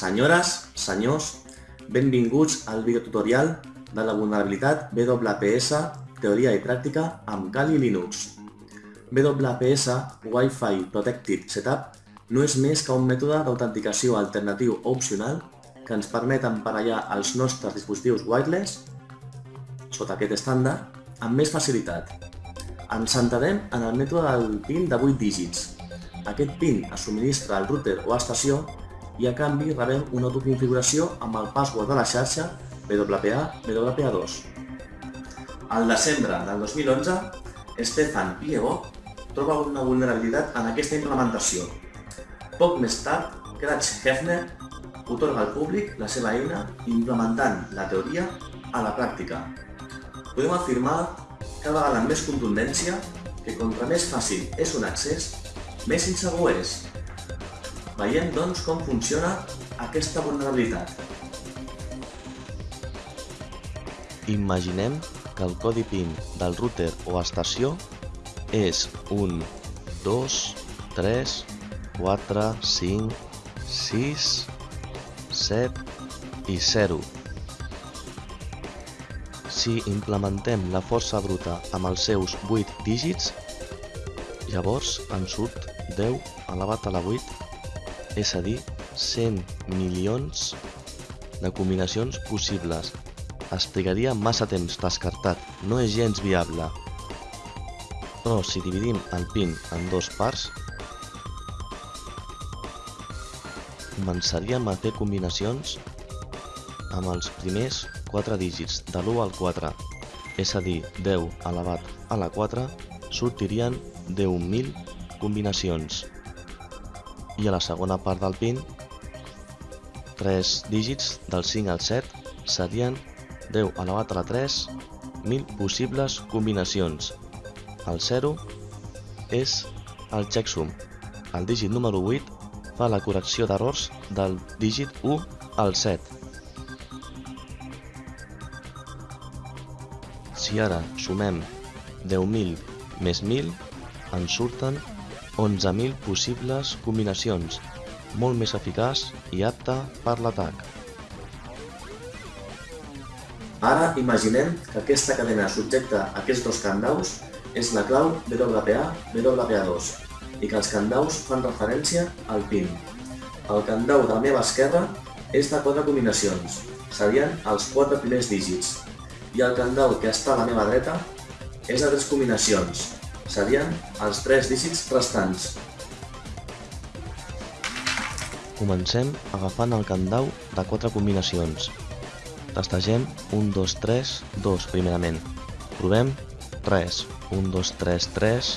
Senyores, senyors, benvinguts al videotutorial de la vulnerabilitat WPS Teoria i Pràctica amb Kali Linux. WPS Wi-Fi Protected Setup no és més que un mètode d'autenticació alternatiu o opcional que ens permet emparellar els nostres dispositius wireless sota aquest estàndard amb més facilitat. Ens centrarem en el mètode del PIN de 8 dígits. Aquest PIN es subministra al router o estació i a canvi rebem una autoconfiguració amb el password de la xarxa WPA-WPA2. Al desembre del 2011, Stefan Piego troba una vulnerabilitat en aquesta implementació. Poc més tard, Cratch Hefner otorga al públic la seva eina implementant la teoria a la pràctica. Podem afirmar cada vegada amb més contundència que contra més fàcil és un accés, més insegur és. Veiem, doncs, com funciona aquesta vulnerabilitat. Imaginem que el codi PIN del router o estació és un 2, 3, 4, 5, 6, 7 i 0. Si implementem la força bruta amb els seus 8 dígits, llavors ens surt 10 elevat a la 8 és a dir, 100 milions de combinacions possibles. Es trigaria massa temps descartat, no és gens viable. Però si dividim el PIN en dos parts, començaríem a fer combinacions amb els primers 4 dígits, de l'1 al 4, és a dir, 10 elevat a la 4, sortirien 10.000 combinacions i a la segona part del PIN 3 dígits del 5 al 7 serien 10 elevat a la 3 1.000 possibles combinacions. El 0 és el checksum. El dígit número 8 fa la correcció d'errors del dígit 1 al 7. Si ara sumem 10.000 més 1.000, ens surten 11.000 possibles combinacions, molt més eficaç i apta per l'atac. Ara imaginem que aquesta cadena subjecta a aquests dos candaus és la clau WPA-WPA2 i que els candaus fan referència al PIN. El candau de la meva esquerra és de 4 combinacions, serien els 4 primers dígits, i el candau que està a la meva dreta és de 3 combinacions, serien els 3 dígits restants. Comencem agafant el candau de 4 combinacions. Tastegem 1, 2, 3, 2 primerament. Provem 3, 1, 2, 3, 3.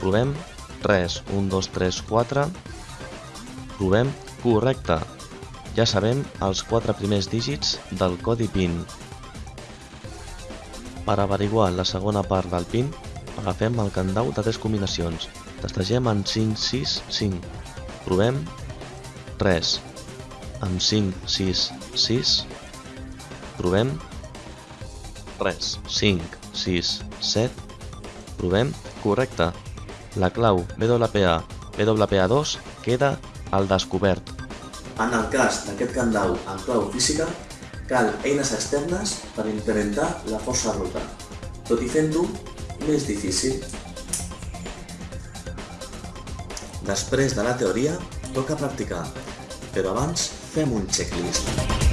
Provem 3, 1, 2, 3, 4. Provem correcte. Ja sabem els 4 primers dígits del codi PIN. Per averiguar la segona part del PIN, Agafem el candau de tres combinacions. Tastegem en 5, 6, 5. Provem 3. Amb 5, 6, 6. Provem 3, 5, 6, 7. Provem correcte. La clau WPA WPA2 queda al descobert. En el cas d'aquest candau amb clau física, cal eines externes per incrementar la força bruta. Tot i fent-ho, més difícil. Després de la teoria, toca practicar, però abans fem un checklist.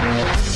Bye.